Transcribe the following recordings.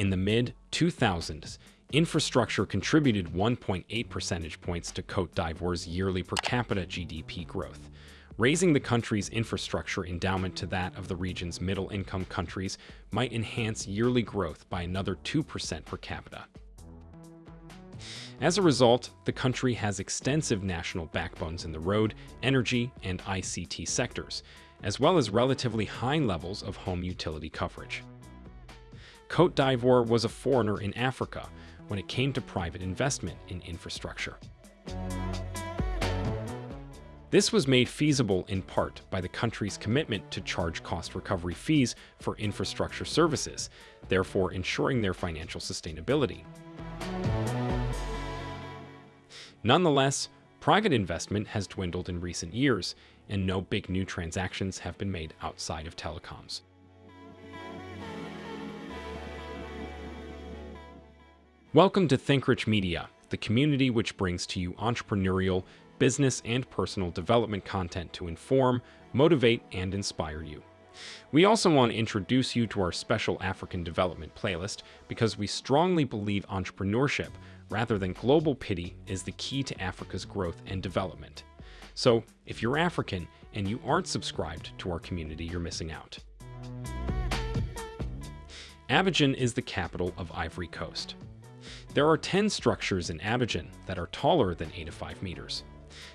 In the mid-2000s, infrastructure contributed 1.8 percentage points to Cote d'Ivoire's yearly per capita GDP growth, Raising the country's infrastructure endowment to that of the region's middle-income countries might enhance yearly growth by another 2% per capita. As a result, the country has extensive national backbones in the road, energy, and ICT sectors, as well as relatively high levels of home utility coverage. Cote d'Ivoire was a foreigner in Africa when it came to private investment in infrastructure. This was made feasible in part by the country's commitment to charge cost recovery fees for infrastructure services, therefore ensuring their financial sustainability. Nonetheless, private investment has dwindled in recent years, and no big new transactions have been made outside of telecoms. Welcome to ThinkRich Media, the community which brings to you entrepreneurial, business and personal development content to inform, motivate, and inspire you. We also want to introduce you to our special African development playlist because we strongly believe entrepreneurship, rather than global pity, is the key to Africa's growth and development. So, if you're African and you aren't subscribed to our community, you're missing out. Abidjan is the capital of Ivory Coast. There are 10 structures in Abidjan that are taller than 85 meters.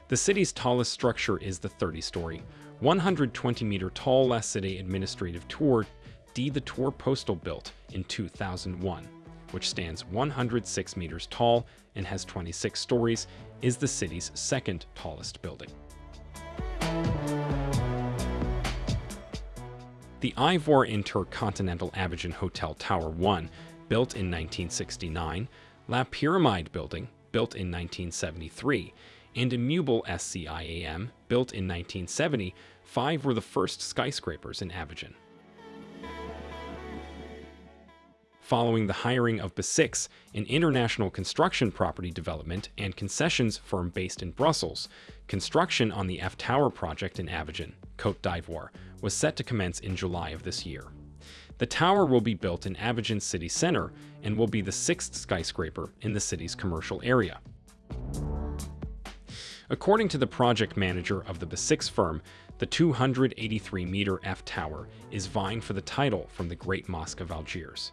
The city's tallest structure is the 30-story, 120-meter tall La Cité Administrative Tour D. The Tour Postal built in 2001, which stands 106 meters tall and has 26 stories, is the city's second tallest building. The Ivoire Intercontinental Abidjan Hotel Tower 1, built in 1969, La Pyramide Building, built in 1973, and Immeuble SCIAM, built in 1970, five were the first skyscrapers in Abidjan. Following the hiring of BESIX, an international construction property development and concessions firm based in Brussels, construction on the F Tower project in Abidjan, Côte d'Ivoire, was set to commence in July of this year. The tower will be built in Abidjan city center and will be the sixth skyscraper in the city's commercial area. According to the project manager of the BESIX firm, the 283-meter F Tower is vying for the title from the Great Mosque of Algiers.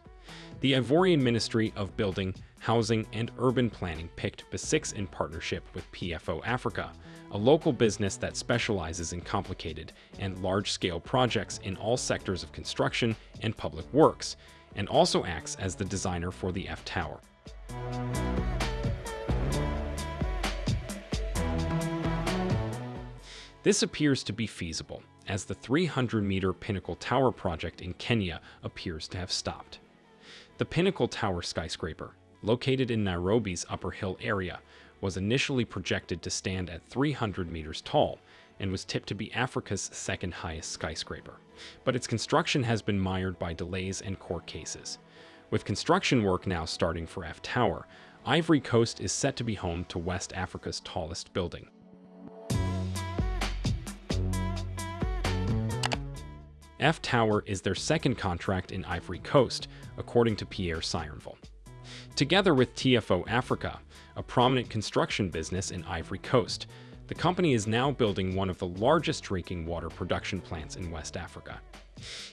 The Ivorian Ministry of Building, Housing and Urban Planning picked BESIX in partnership with PFO Africa, a local business that specializes in complicated and large-scale projects in all sectors of construction and public works, and also acts as the designer for the F Tower. This appears to be feasible, as the 300-meter Pinnacle Tower project in Kenya appears to have stopped. The Pinnacle Tower skyscraper, located in Nairobi's Upper Hill area, was initially projected to stand at 300 meters tall and was tipped to be Africa's second highest skyscraper. But its construction has been mired by delays and court cases. With construction work now starting for F Tower, Ivory Coast is set to be home to West Africa's tallest building. F Tower is their second contract in Ivory Coast, according to Pierre Sironval. Together with PFO Africa, a prominent construction business in Ivory Coast, the company is now building one of the largest drinking water production plants in West Africa.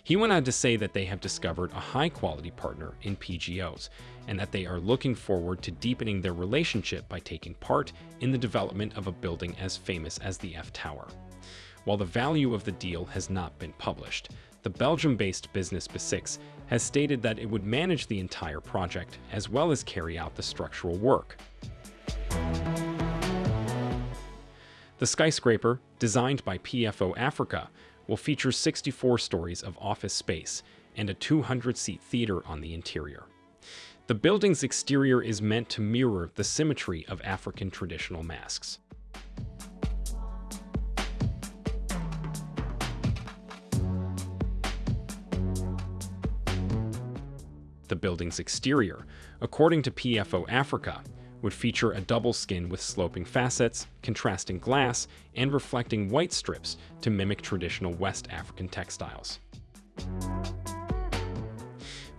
He went on to say that they have discovered a high-quality partner in PFO's, and that they are looking forward to deepening their relationship by taking part in the development of a building as famous as the F Tower. While the value of the deal has not been published, the Belgium-based business BESIX has stated that it would manage the entire project as well as carry out the structural work. The skyscraper, designed by PFO Africa, will feature 64 stories of office space and a 200-seat theater on the interior. The building's exterior is meant to mirror the symmetry of African traditional masks. The building's exterior, according to PFO Africa, would feature a double skin with sloping facets, contrasting glass, and reflecting white strips to mimic traditional West African textiles.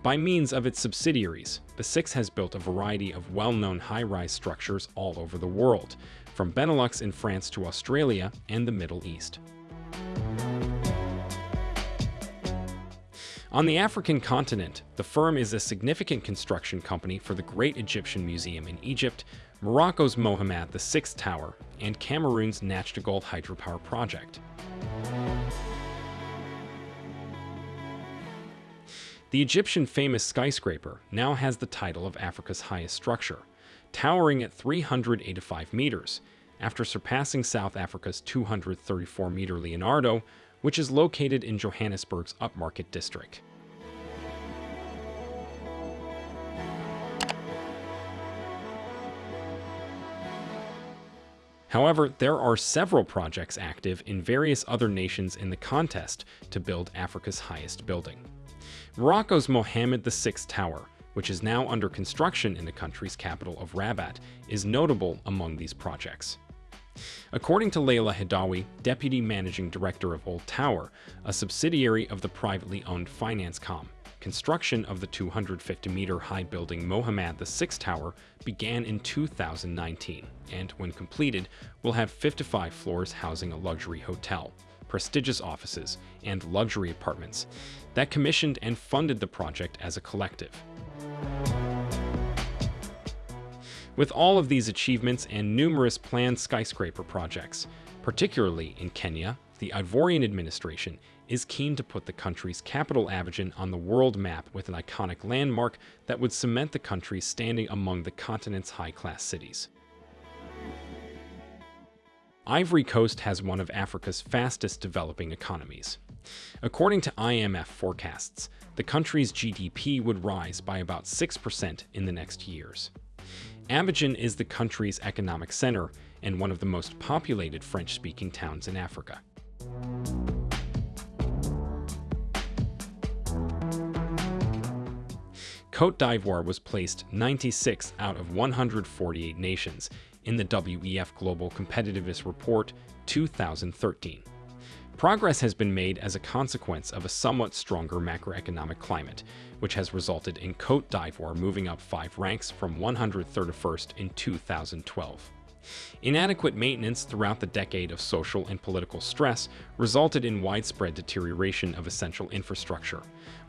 By means of its subsidiaries, the Six has built a variety of well-known high-rise structures all over the world, from Benelux in France to Australia and the Middle East. On the African continent, the firm is a significant construction company for the Great Egyptian Museum in Egypt, Morocco's Mohammed VI Tower, and Cameroon's Nachtigal hydropower project. The Egyptian famous skyscraper now has the title of Africa's highest structure, towering at 385 meters, after surpassing South Africa's 234-meter Leonardo, which is located in Johannesburg's upmarket district. However, there are several projects active in various other nations in the contest to build Africa's highest building. Morocco's Mohammed VI Tower, which is now under construction in the country's capital of Rabat, is notable among these projects. According to Leila Hidawi, Deputy Managing Director of Old Tower, a subsidiary of the privately owned Financecom, construction of the 250-meter high building Mohammed VI Tower began in 2019, and when completed, will have 55 floors housing a luxury hotel, prestigious offices, and luxury apartments that commissioned and funded the project as a collective. With all of these achievements and numerous planned skyscraper projects, particularly in Kenya, the Ivorian administration is keen to put the country's capital Abidjan on the world map with an iconic landmark that would cement the country's standing among the continent's high-class cities. Ivory Coast has one of Africa's fastest developing economies. According to IMF forecasts, the country's GDP would rise by about 6% in the next years. Abidjan is the country's economic center and one of the most populated French-speaking towns in Africa. Cote d'Ivoire was placed 96 out of 148 nations in the WEF Global Competitiveness Report 2013. Progress has been made as a consequence of a somewhat stronger macroeconomic climate, which has resulted in Cote d'Ivoire moving up five ranks from 131st in 2012. Inadequate maintenance throughout the decade of social and political stress resulted in widespread deterioration of essential infrastructure,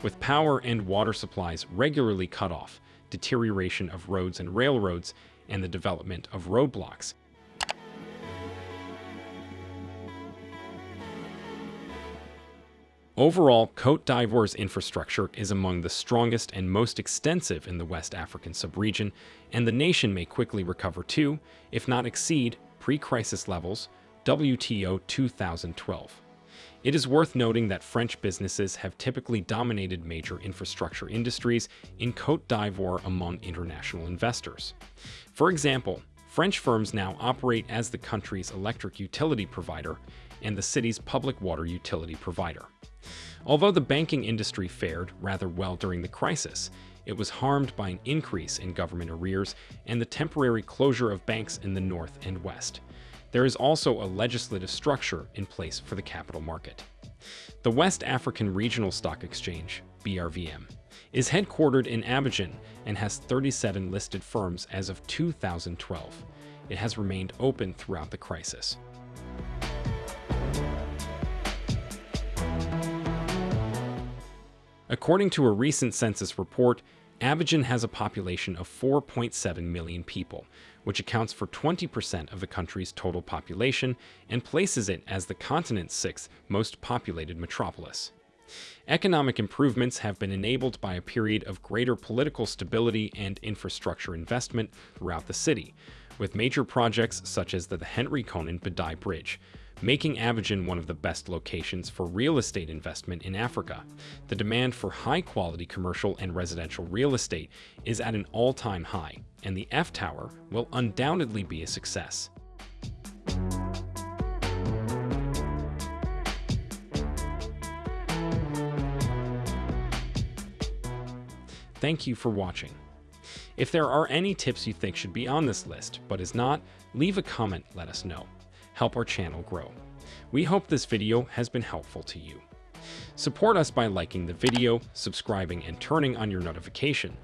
with power and water supplies regularly cut off, deterioration of roads and railroads, and the development of roadblocks, Overall, Cote d'Ivoire's infrastructure is among the strongest and most extensive in the West African subregion, and the nation may quickly recover to, if not exceed, pre-crisis levels, WTO 2012. It is worth noting that French businesses have typically dominated major infrastructure industries in Cote d'Ivoire among international investors. For example, French firms now operate as the country's electric utility provider and the city's public water utility provider. Although the banking industry fared rather well during the crisis, it was harmed by an increase in government arrears and the temporary closure of banks in the north and west. There is also a legislative structure in place for the capital market. The West African Regional Stock Exchange, BRVM, is headquartered in Abidjan and has 37 listed firms as of 2012. It has remained open throughout the crisis. According to a recent census report, Abidjan has a population of 4.7 million people, which accounts for 20% of the country's total population and places it as the continent's sixth most populated metropolis. Economic improvements have been enabled by a period of greater political stability and infrastructure investment throughout the city, with major projects such as the Henri Konan Bédié Bridge, making Abidjan one of the best locations for real estate investment in Africa. The demand for high-quality commercial and residential real estate is at an all-time high, and the F Tower will undoubtedly be a success. Thank you for watching. If there are any tips you think should be on this list, but is not, leave a comment let us know help our channel grow. We hope this video has been helpful to you. Support us by liking the video, subscribing, and turning on your notification.